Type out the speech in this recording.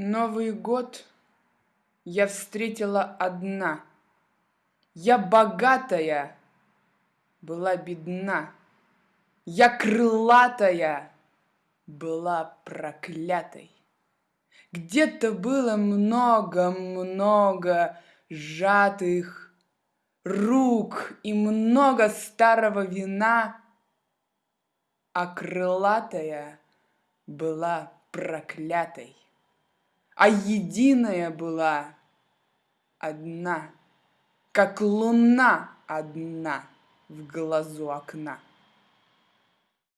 Новый год я встретила одна. Я богатая, была бедна. Я крылатая, была проклятой. Где-то было много-много сжатых рук и много старого вина, а крылатая была проклятой а единая была одна, как луна одна в глазу окна.